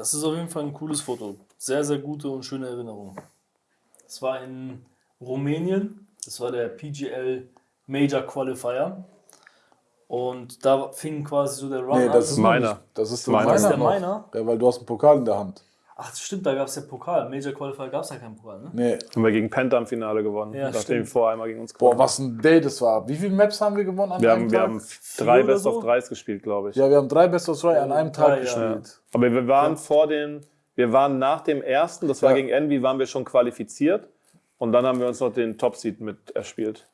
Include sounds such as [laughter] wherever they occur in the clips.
Das ist auf jeden Fall ein cooles Foto. Sehr, sehr gute und schöne Erinnerung. Das war in Rumänien. Das war der PGL Major Qualifier. Und da fing quasi so der Run Nee, an. das ist Meiner. Das ist der Meiner. Das ist der meiner? Ja, weil du hast einen Pokal in der Hand. Ach, stimmt, da gab es ja Pokal. Major Qualifier gab es ja keinen Pokal, ne? Nee. Haben wir gegen Penta im Finale gewonnen, Ja, nachdem vorher einmal gegen uns Boah, gewonnen was ein Day das war. Wie viele Maps haben wir gewonnen an Wir einem haben, wir Tag? haben drei Best so? of Dreis gespielt, glaube ich. ja, wir haben drei Best of Three an einem Tag drei, ja. gespielt. Aber wir waren vor den, wir waren nach dem ersten, das war Ja. gegen Envy, waren wir schon qualifiziert. Und dann haben wir uns noch den Top-Seed mit erspielt.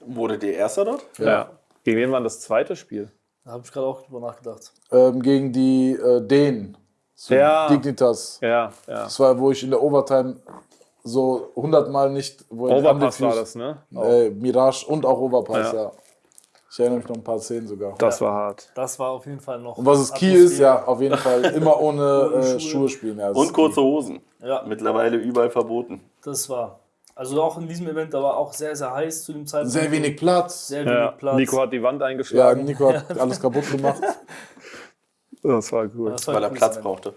Wurde der Erster dort? Ja. Gegen wen war das zweite Spiel? Da habe ich gerade auch drüber nachgedacht. Ähm, gegen die äh, Dänen. So Ja. Dignitas. Ja, ja. Das war, wo ich in der Overtime so 100 Mal nicht. Overpass war das, ne? Äh, Mirage und auch Overpass, Ja. ja. Ich erinnere mich noch ein paar Szenen sogar. Das war hart. Das war auf jeden Fall noch. Und was es Key ist, ja, auf jeden Fall immer ohne [laughs] äh, Schuhe. Schuhe spielen. Ja, Und kurze Hosen. Ja, Mittlerweile überall verboten. das war. Also auch in diesem Event, da war auch sehr, sehr heiß zu dem. Zeitpunkt. Sehr wenig Platz. Sehr wenig Ja. Platz. Nico hat die Wand Ja, eingeschlagen. Nico hat [laughs] alles kaputt gemacht. [laughs] Das war cool. Das war Weil er Platz Event. brauchte.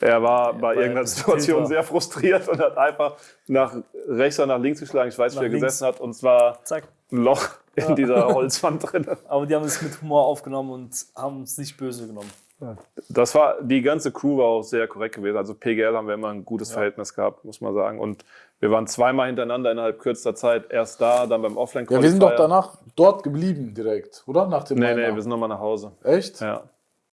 Er war bei weil er irgendeiner Situation war. sehr frustriert und hat einfach nach rechts oder nach links geschlagen. Ich weiß, Nach wie er links. gesessen hat. Und zwar Zack. ein Loch in dieser Holzwand drin. [laughs] Aber die haben es mit Humor aufgenommen und haben es nicht böse genommen. Das war, die ganze Crew war auch sehr korrekt gewesen. Also PGL haben wir immer ein gutes Verhältnis gehabt, muss man sagen. Und wir waren zweimal hintereinander innerhalb kürzester Zeit. Erst da, dann beim offline Ja, wir sind doch danach dort geblieben direkt, oder? Nach dem Nee, Minor. nee, wir sind nochmal nach Hause. Echt? Ja.